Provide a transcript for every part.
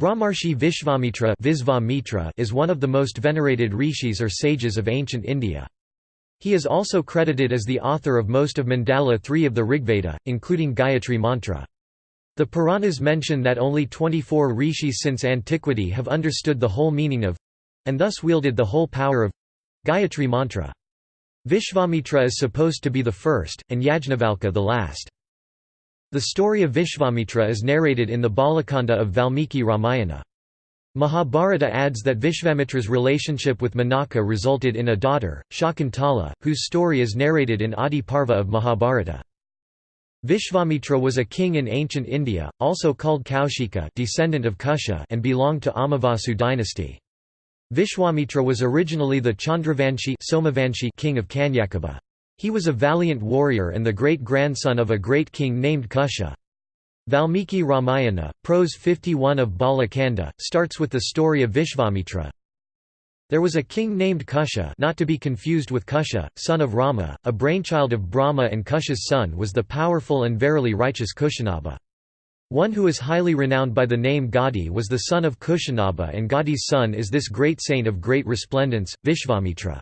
Brahmarshi Vishvamitra is one of the most venerated rishis or sages of ancient India. He is also credited as the author of most of Mandala 3 of the Rigveda, including Gayatri Mantra. The Puranas mention that only 24 rishis since antiquity have understood the whole meaning of and thus wielded the whole power of Gayatri Mantra. Vishvamitra is supposed to be the first, and Yajnavalkya the last. The story of Vishvamitra is narrated in the Balakanda of Valmiki Ramayana. Mahabharata adds that Vishvamitra's relationship with Menaka resulted in a daughter, Shakuntala, whose story is narrated in Adi Parva of Mahabharata. Vishvamitra was a king in ancient India, also called Kaushika descendant of Kusha and belonged to Amavasu dynasty. Vishwamitra was originally the Chandravanshi king of Kanyakubja. He was a valiant warrior and the great-grandson of a great king named Kusha. Valmiki Ramayana, prose 51 of Balakanda, starts with the story of Vishvamitra. There was a king named Kusha not to be confused with Kusha, son of Rama, a brainchild of Brahma and Kusha's son was the powerful and verily righteous Kushanaba. One who is highly renowned by the name Gadi was the son of Kushanaba and Gadi's son is this great saint of great resplendence, Vishvamitra.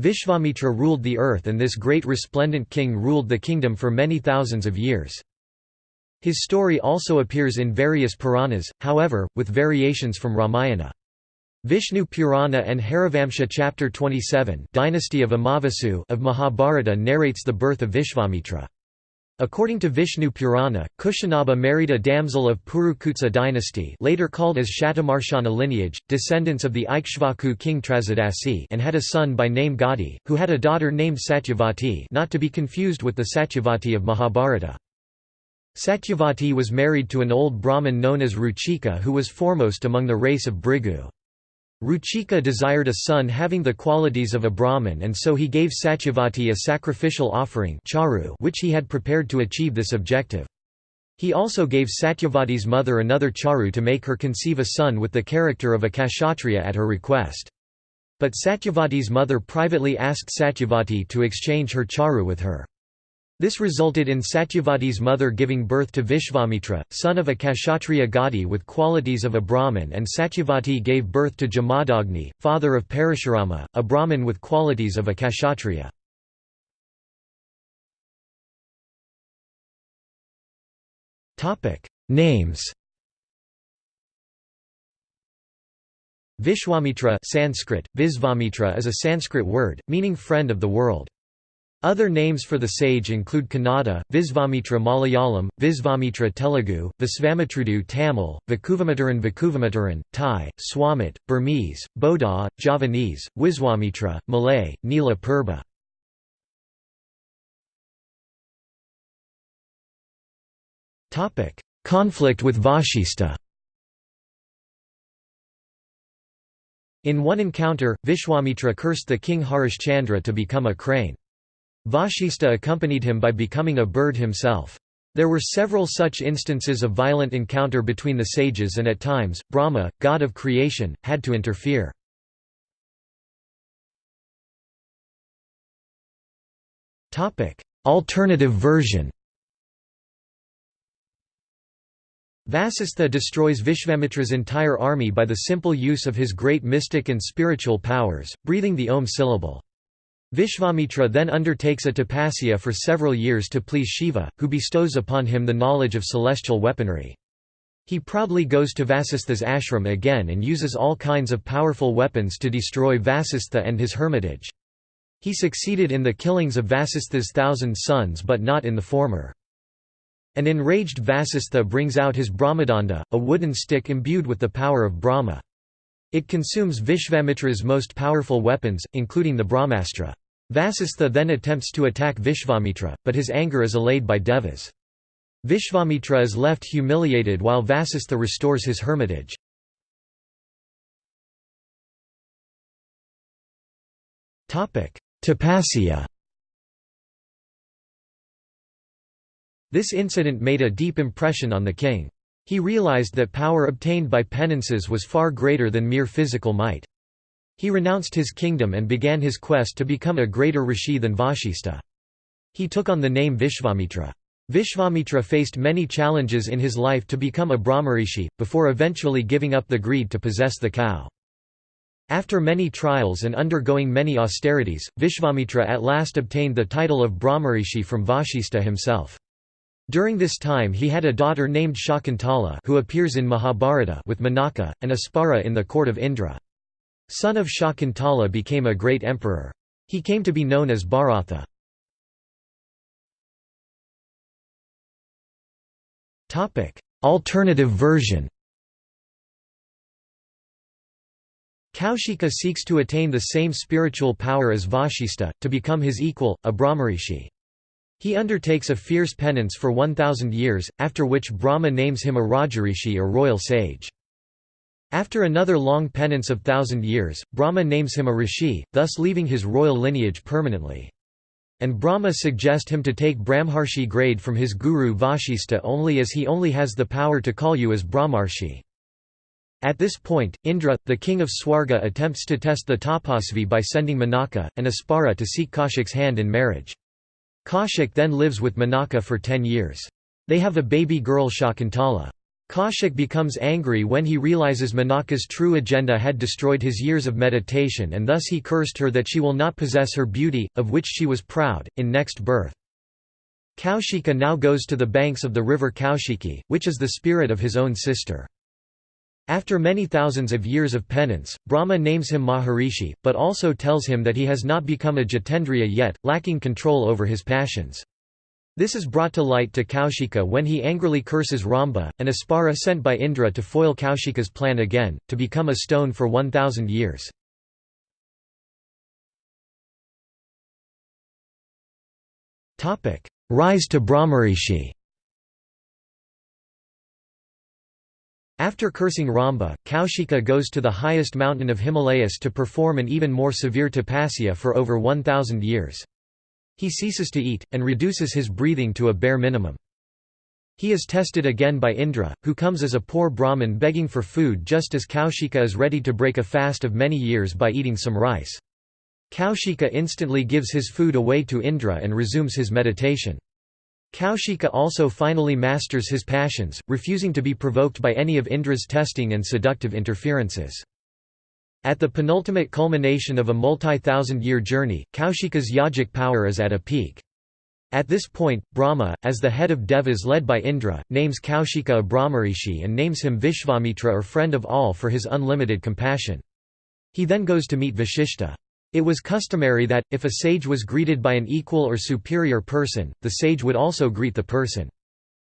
Vishvamitra ruled the earth and this great resplendent king ruled the kingdom for many thousands of years. His story also appears in various Puranas, however, with variations from Ramayana. Vishnu Purana and Harivamsa chapter 27 Dynasty of Amavasu of Mahabharata narrates the birth of Vishvamitra. According to Vishnu Purana, Kushanaba married a damsel of Purukutsa dynasty later called as Shatamarshana lineage, descendants of the Ikshvaku king Trasadasi and had a son by name Gadi, who had a daughter named Satyavati not to be confused with the Satyavati of Mahabharata. Satyavati was married to an old Brahmin known as Ruchika who was foremost among the race of Bhrigu. Ruchika desired a son having the qualities of a Brahmin and so he gave Satyavati a sacrificial offering charu which he had prepared to achieve this objective. He also gave Satyavati's mother another charu to make her conceive a son with the character of a kshatriya at her request. But Satyavati's mother privately asked Satyavati to exchange her charu with her. This resulted in Satyavati's mother giving birth to Vishvamitra, son of a Kshatriya Gadi with qualities of a Brahmin and Satyavati gave birth to Jamadagni, father of Parashurama, a Brahmin with qualities of a Kshatriya. Names Vishwamitra Sanskrit, Visvamitra is a Sanskrit word, meaning friend of the world. Other names for the sage include Kannada, Visvamitra Malayalam, Visvamitra Telugu, Visvamitrudu Tamil, Vakuvamitaran Vakuvamitaran, Thai, Swamit, Burmese, Boda, Javanese, Wiswamitra, Malay, Nila Purba. Conflict with Vashista In one encounter, Vishwamitra cursed the king Harishchandra to become a crane. Vashista accompanied him by becoming a bird himself. There were several such instances of violent encounter between the sages and at times, Brahma, god of creation, had to interfere. Alternative version Vasistha destroys Vishvamitra's entire army by the simple use of his great mystic and spiritual powers, breathing the Om syllable. Vishvamitra then undertakes a tapasya for several years to please Shiva, who bestows upon him the knowledge of celestial weaponry. He proudly goes to Vasistha's ashram again and uses all kinds of powerful weapons to destroy Vasistha and his hermitage. He succeeded in the killings of Vasistha's thousand sons but not in the former. An enraged Vasistha brings out his Brahmadanda, a wooden stick imbued with the power of Brahma. It consumes Vishvamitra's most powerful weapons, including the Brahmastra. Vasistha then attempts to attack Vishvamitra, but his anger is allayed by Devas. Vishvamitra is left humiliated while Vasistha restores his hermitage. Tapasya This incident made a deep impression on the king. He realized that power obtained by penances was far greater than mere physical might. He renounced his kingdom and began his quest to become a greater rishi than Vashista. He took on the name Vishvamitra. Vishvamitra faced many challenges in his life to become a Brahmarishi, before eventually giving up the greed to possess the cow. After many trials and undergoing many austerities, Vishvamitra at last obtained the title of Brahmarishi from Vashishta himself. During this time he had a daughter named Shakuntala who appears in Mahabharata with Menaka, and Apsara in the court of Indra. Son of Shakuntala became a great emperor. He came to be known as Bharatha. Alternative version Kaushika seeks to attain the same spiritual power as Vashista, to become his equal, a Brahmarishi. He undertakes a fierce penance for 1,000 years, after which Brahma names him a Rajarishi or royal sage. After another long penance of thousand years, Brahma names him a rishi, thus leaving his royal lineage permanently. And Brahma suggest him to take Brahmarshi grade from his guru Vashista only as he only has the power to call you as Brahmarshi. At this point, Indra, the king of Swarga attempts to test the Tapasvi by sending Menaka, and Apsara to seek Kaushik's hand in marriage. Kaushik then lives with Menaka for ten years. They have a baby girl Shakuntala. Kaushik becomes angry when he realizes Menaka's true agenda had destroyed his years of meditation and thus he cursed her that she will not possess her beauty, of which she was proud, in next birth. Kaushika now goes to the banks of the river Kaushiki, which is the spirit of his own sister. After many thousands of years of penance, Brahma names him Maharishi, but also tells him that he has not become a Jitendriya yet, lacking control over his passions. This is brought to light to Kaushika when he angrily curses Ramba, an Apsara sent by Indra to foil Kaushika's plan again, to become a stone for 1,000 years. Rise to Brahmarishi After cursing Ramba, Kaushika goes to the highest mountain of Himalayas to perform an even more severe tapasya for over 1,000 years. He ceases to eat, and reduces his breathing to a bare minimum. He is tested again by Indra, who comes as a poor Brahmin begging for food just as Kaushika is ready to break a fast of many years by eating some rice. Kaushika instantly gives his food away to Indra and resumes his meditation. Kaushika also finally masters his passions, refusing to be provoked by any of Indra's testing and seductive interferences. At the penultimate culmination of a multi-thousand-year journey, Kaushika's yogic power is at a peak. At this point, Brahma, as the head of Devas led by Indra, names Kaushika a Brahmarishi and names him Vishvamitra or friend of all for his unlimited compassion. He then goes to meet Vashishta. It was customary that, if a sage was greeted by an equal or superior person, the sage would also greet the person.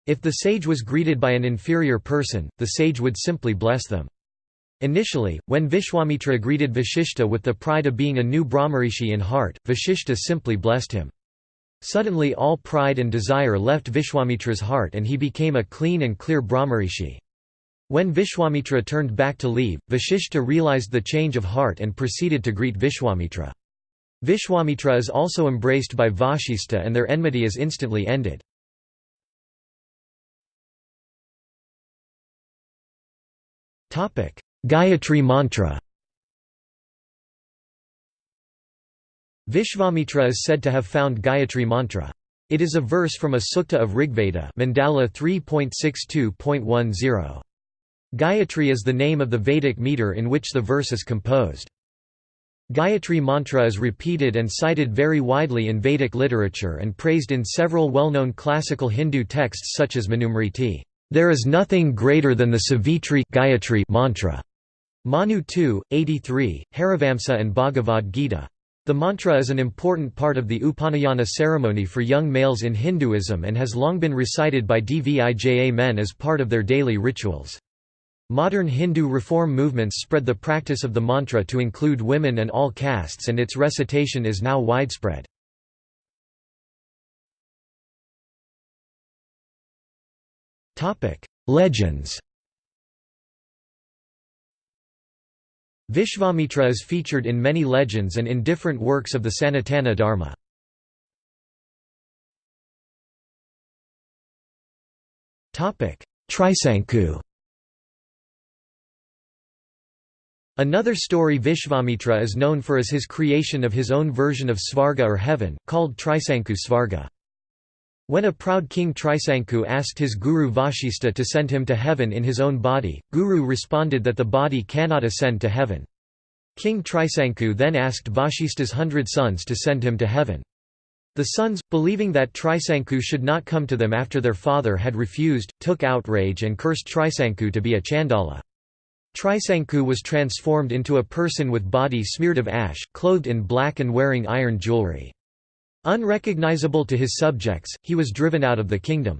If the sage was greeted by an inferior person, the sage would simply bless them. Initially, when Vishwamitra greeted Vashishta with the pride of being a new Brahmarishi in heart, Vashishta simply blessed him. Suddenly all pride and desire left Vishwamitra's heart and he became a clean and clear Brahmarishi. When Vishwamitra turned back to leave, Vashishta realized the change of heart and proceeded to greet Vishwamitra. Vishwamitra is also embraced by Vashishta and their enmity is instantly ended. Gayatri mantra Vishvamitra is said to have found Gayatri mantra. It is a verse from a sukta of Rigveda Mandala 3.62.10. Gayatri is the name of the Vedic meter in which the verse is composed. Gayatri mantra is repeated and cited very widely in Vedic literature and praised in several well-known classical Hindu texts such as Manusmriti. There is nothing greater than the Savitri Gayatri mantra. Manu 2, 83, Harivamsa and Bhagavad Gita. The mantra is an important part of the Upanayana ceremony for young males in Hinduism and has long been recited by Dvija men as part of their daily rituals. Modern Hindu reform movements spread the practice of the mantra to include women and all castes and its recitation is now widespread. Legends Vishvamitra is featured in many legends and in different works of the Sanatana Dharma. Trisanku Another story Vishvamitra is known for is his creation of his own version of Svarga or heaven, called Trisanku Svarga. When a proud king Trisanku asked his guru Vashista to send him to heaven in his own body, Guru responded that the body cannot ascend to heaven. King Trisanku then asked Vashista's hundred sons to send him to heaven. The sons, believing that Trisanku should not come to them after their father had refused, took outrage and cursed Trisanku to be a Chandala. Trisanku was transformed into a person with body smeared of ash, clothed in black and wearing iron jewelry. Unrecognizable to his subjects, he was driven out of the kingdom.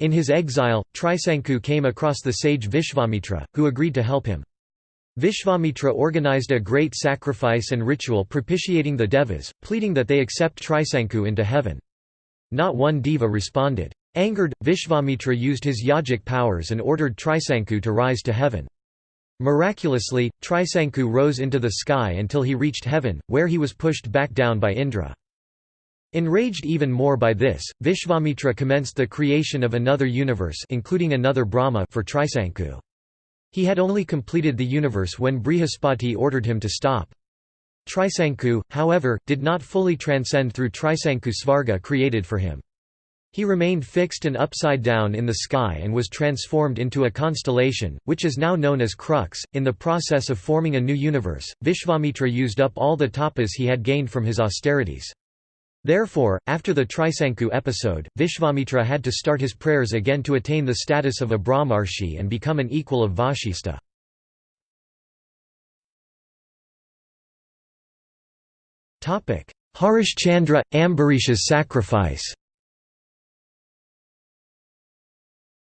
In his exile, Trisanku came across the sage Vishvamitra, who agreed to help him. Vishvamitra organized a great sacrifice and ritual propitiating the devas, pleading that they accept Trisanku into heaven. Not one deva responded. Angered, Vishvamitra used his yogic powers and ordered Trisanku to rise to heaven. Miraculously, Trisanku rose into the sky until he reached heaven, where he was pushed back down by Indra. Enraged even more by this, Vishvamitra commenced the creation of another universe including another Brahma for Trisanku. He had only completed the universe when Brihaspati ordered him to stop. Trisanku, however, did not fully transcend through Trisanku Svarga created for him. He remained fixed and upside down in the sky and was transformed into a constellation, which is now known as Crux. In the process of forming a new universe, Vishvamitra used up all the tapas he had gained from his austerities. Therefore, after the Trisanku episode, Vishvamitra had to start his prayers again to attain the status of a Brahmarshi and become an equal of Vashista. Harishchandra – Ambarisha's sacrifice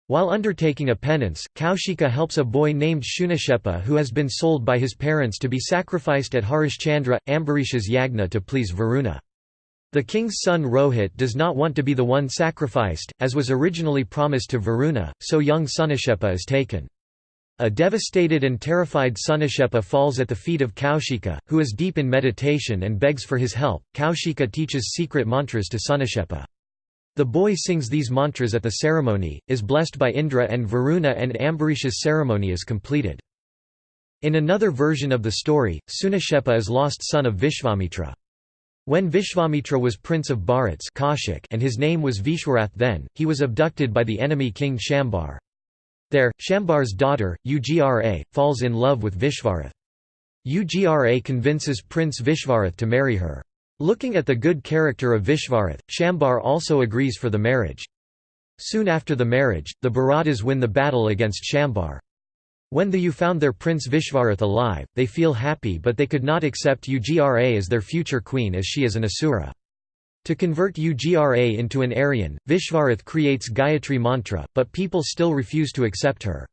While undertaking a penance, Kaushika helps a boy named Shunashepa who has been sold by his parents to be sacrificed at Harishchandra, Ambarisha's yagna to please Varuna. The king's son Rohit does not want to be the one sacrificed, as was originally promised to Varuna, so young Sunashepa is taken. A devastated and terrified Sunashepa falls at the feet of Kaushika, who is deep in meditation and begs for his help. Kaushika teaches secret mantras to Sunashepa. The boy sings these mantras at the ceremony, is blessed by Indra and Varuna and Ambarisha's ceremony is completed. In another version of the story, Sunashepa is lost son of Vishvamitra. When Vishvamitra was prince of Bharats and his name was Vishwarath then, he was abducted by the enemy king Shambar. There, Shambar's daughter, Ugra, falls in love with Vishvarath. Ugra convinces Prince Vishvarath to marry her. Looking at the good character of Vishvarath, Shambar also agrees for the marriage. Soon after the marriage, the Bharatas win the battle against Shambar. When the U found their prince Vishvarath alive, they feel happy but they could not accept Ugra as their future queen as she is an Asura. To convert Ugra into an Aryan, Vishvarath creates Gayatri mantra, but people still refuse to accept her.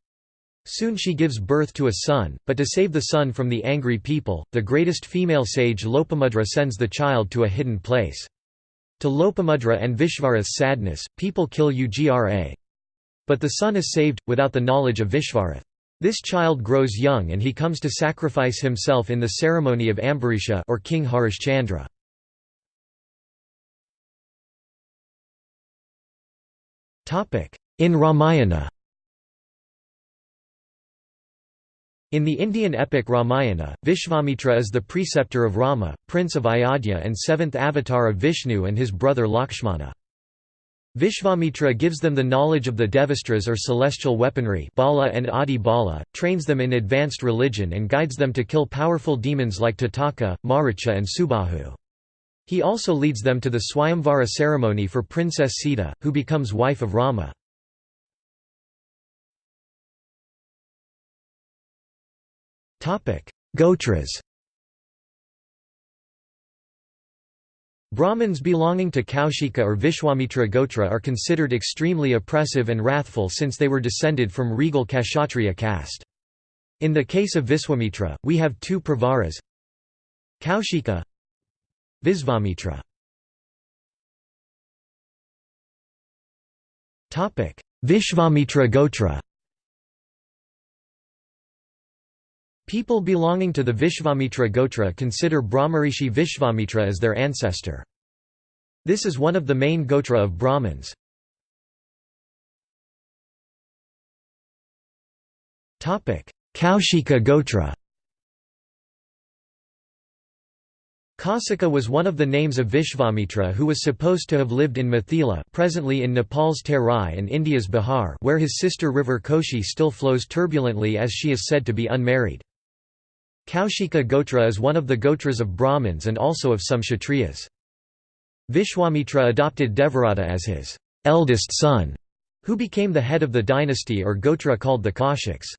Soon she gives birth to a son, but to save the son from the angry people, the greatest female sage Lopamudra sends the child to a hidden place. To Lopamudra and Vishvarath's sadness, people kill Ugra. But the son is saved, without the knowledge of Vishvarath. This child grows young and he comes to sacrifice himself in the ceremony of Ambarisha or King Harishchandra. In Ramayana In the Indian epic Ramayana, Vishvamitra is the preceptor of Rama, prince of Ayodhya and seventh avatar of Vishnu and his brother Lakshmana. Vishvamitra gives them the knowledge of the Devastras or celestial weaponry Bala and Adi Bala, trains them in advanced religion and guides them to kill powerful demons like Tataka, Maricha and Subahu. He also leads them to the Swayamvara ceremony for Princess Sita, who becomes wife of Rama. Gotras Brahmins belonging to Kaushika or Vishwamitra Gotra are considered extremely oppressive and wrathful since they were descended from regal Kshatriya caste. In the case of Viswamitra, we have two Pravaras Kaushika Visvamitra Vishvamitra Gotra People belonging to the Vishvamitra Gotra consider Brahmarishi Vishvamitra as their ancestor. This is one of the main Gotra of Brahmins. Kaushika Gotra Kausika was one of the names of Vishvamitra who was supposed to have lived in Mithila presently in Nepal's Terai and India's Bihar where his sister river Koshi still flows turbulently as she is said to be unmarried. Kaushika Gotra is one of the Gotras of Brahmins and also of some Kshatriyas. Vishwamitra adopted Devarata as his eldest son, who became the head of the dynasty or Gotra called the Kaushik's.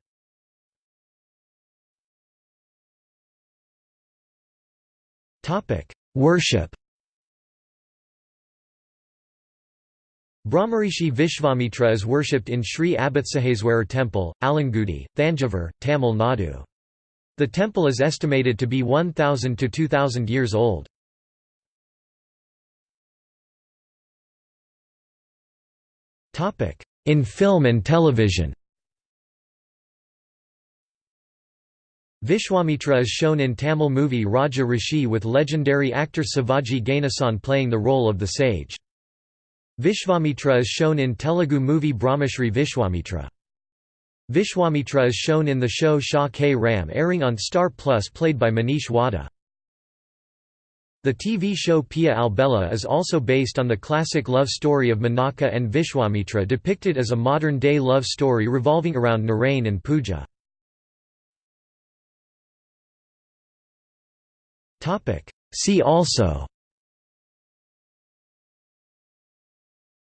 Worship Brahmarishi Vishvamitra is worshipped in Sri Apatsahayesvarar Temple, Alangudi, Thanjavur, Tamil Nadu. The temple is estimated to be 1000 to 2000 years old. In film and television Vishwamitra is shown in Tamil movie Raja Rishi with legendary actor Sivaji Ganesan playing the role of the sage. Vishwamitra is shown in Telugu movie Brahmashri Vishwamitra. Vishwamitra is shown in the show Siya Ke Ram airing on Star Plus played by Manish Wadhwa. The TV show Piya Albela is also based on the classic love story of Menaka and Vishwamitra depicted as a modern-day love story revolving around Narain and Pooja. See also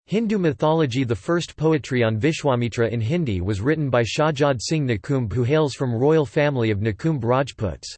Hindu mythology The first poetry on Vishwamitra in Hindi was written by Shahjad Singh Nikumb who hails from royal family of Nikumb Rajputs.